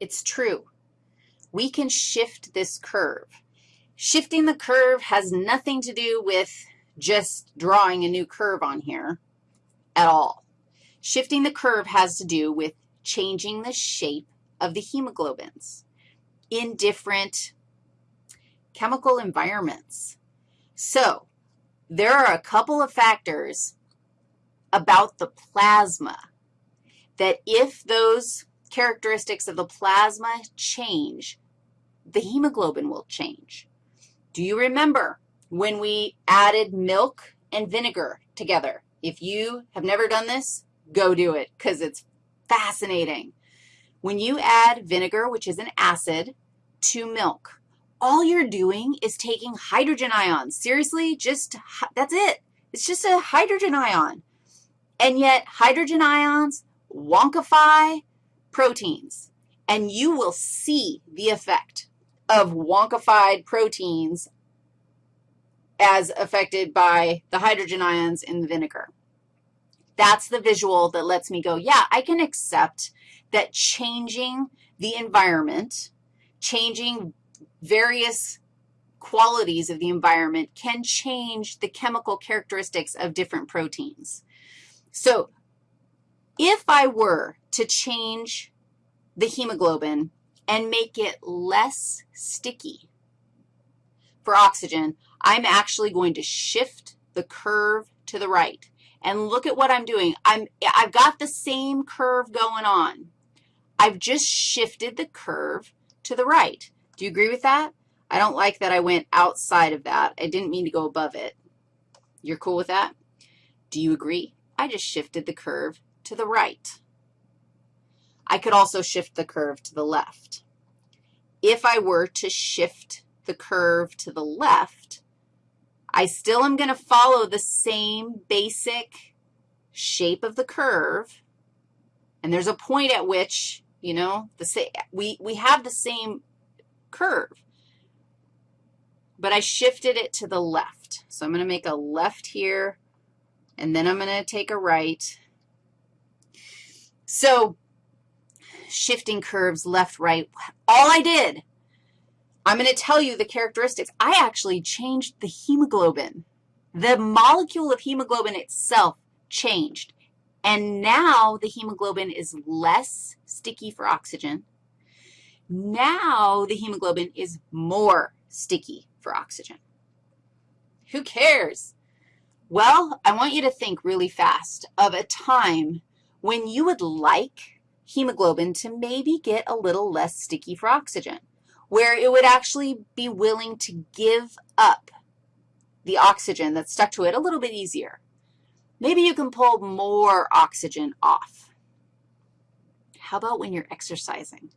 It's true. We can shift this curve. Shifting the curve has nothing to do with just drawing a new curve on here at all. Shifting the curve has to do with changing the shape of the hemoglobins in different chemical environments. So there are a couple of factors about the plasma that if those characteristics of the plasma change, the hemoglobin will change. Do you remember when we added milk and vinegar together? If you have never done this, go do it because it's fascinating. When you add vinegar, which is an acid, to milk, all you're doing is taking hydrogen ions. Seriously, just, that's it. It's just a hydrogen ion. And yet hydrogen ions wonkify proteins, and you will see the effect of wonkified proteins as affected by the hydrogen ions in the vinegar. That's the visual that lets me go, yeah, I can accept that changing the environment, changing various qualities of the environment can change the chemical characteristics of different proteins. So if I were to change the hemoglobin and make it less sticky for oxygen, I'm actually going to shift the curve to the right. And look at what I'm doing. I'm, I've got the same curve going on. I've just shifted the curve to the right. Do you agree with that? I don't like that I went outside of that. I didn't mean to go above it. You're cool with that? Do you agree? I just shifted the curve to the right. I could also shift the curve to the left. If I were to shift the curve to the left, I still am going to follow the same basic shape of the curve, and there's a point at which, you know, the we, we have the same curve, but I shifted it to the left. So I'm going to make a left here, and then I'm going to take a right. So shifting curves left, right, all I did I'm going to tell you the characteristics. I actually changed the hemoglobin. The molecule of hemoglobin itself changed, and now the hemoglobin is less sticky for oxygen. Now the hemoglobin is more sticky for oxygen. Who cares? Well, I want you to think really fast of a time when you would like hemoglobin to maybe get a little less sticky for oxygen where it would actually be willing to give up the oxygen that's stuck to it a little bit easier. Maybe you can pull more oxygen off. How about when you're exercising?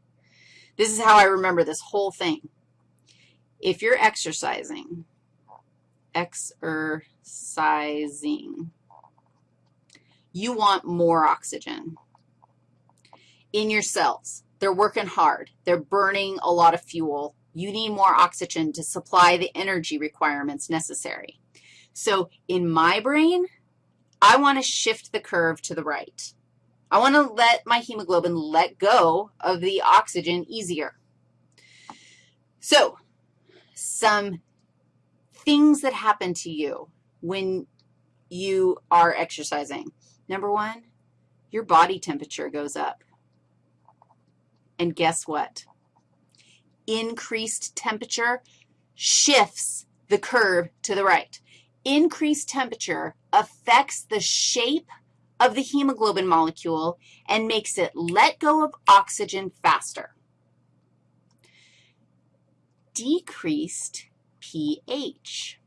This is how I remember this whole thing. If you're exercising, exercising, you want more oxygen in your cells. They're working hard. They're burning a lot of fuel. You need more oxygen to supply the energy requirements necessary. So in my brain, I want to shift the curve to the right. I want to let my hemoglobin let go of the oxygen easier. So some things that happen to you when you are exercising. Number one, your body temperature goes up. And guess what? Increased temperature shifts the curve to the right. Increased temperature affects the shape of the hemoglobin molecule and makes it let go of oxygen faster. Decreased pH.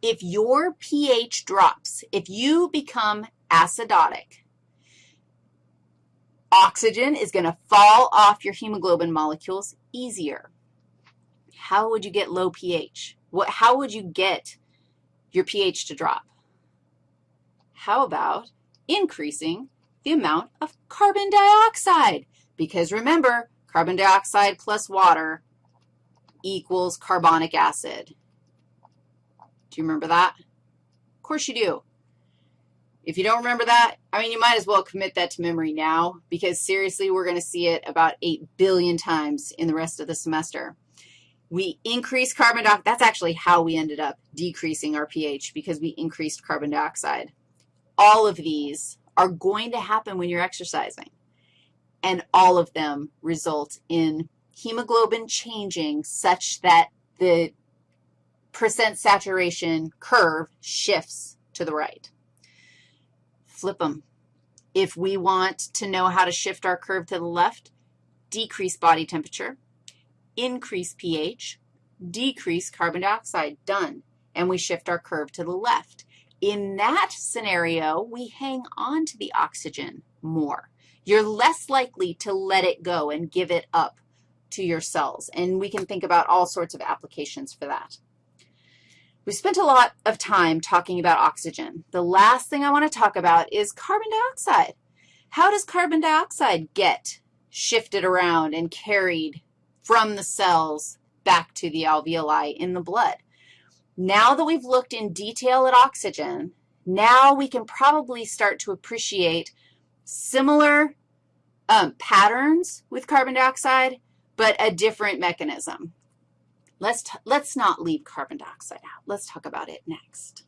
If your pH drops, if you become acidotic, Oxygen is going to fall off your hemoglobin molecules easier. How would you get low pH? What, how would you get your pH to drop? How about increasing the amount of carbon dioxide? Because remember, carbon dioxide plus water equals carbonic acid. Do you remember that? Of course you do. If you don't remember that, I mean, you might as well commit that to memory now because seriously, we're going to see it about 8 billion times in the rest of the semester. We increase carbon dioxide. That's actually how we ended up decreasing our pH because we increased carbon dioxide. All of these are going to happen when you're exercising, and all of them result in hemoglobin changing such that the percent saturation curve shifts to the right. Flip them. If we want to know how to shift our curve to the left, decrease body temperature, increase pH, decrease carbon dioxide, done. And we shift our curve to the left. In that scenario, we hang on to the oxygen more. You're less likely to let it go and give it up to your cells. And we can think about all sorts of applications for that. We spent a lot of time talking about oxygen. The last thing I want to talk about is carbon dioxide. How does carbon dioxide get shifted around and carried from the cells back to the alveoli in the blood. Now that we've looked in detail at oxygen, now we can probably start to appreciate similar um, patterns with carbon dioxide, but a different mechanism. Let's, let's not leave carbon dioxide out. Let's talk about it next.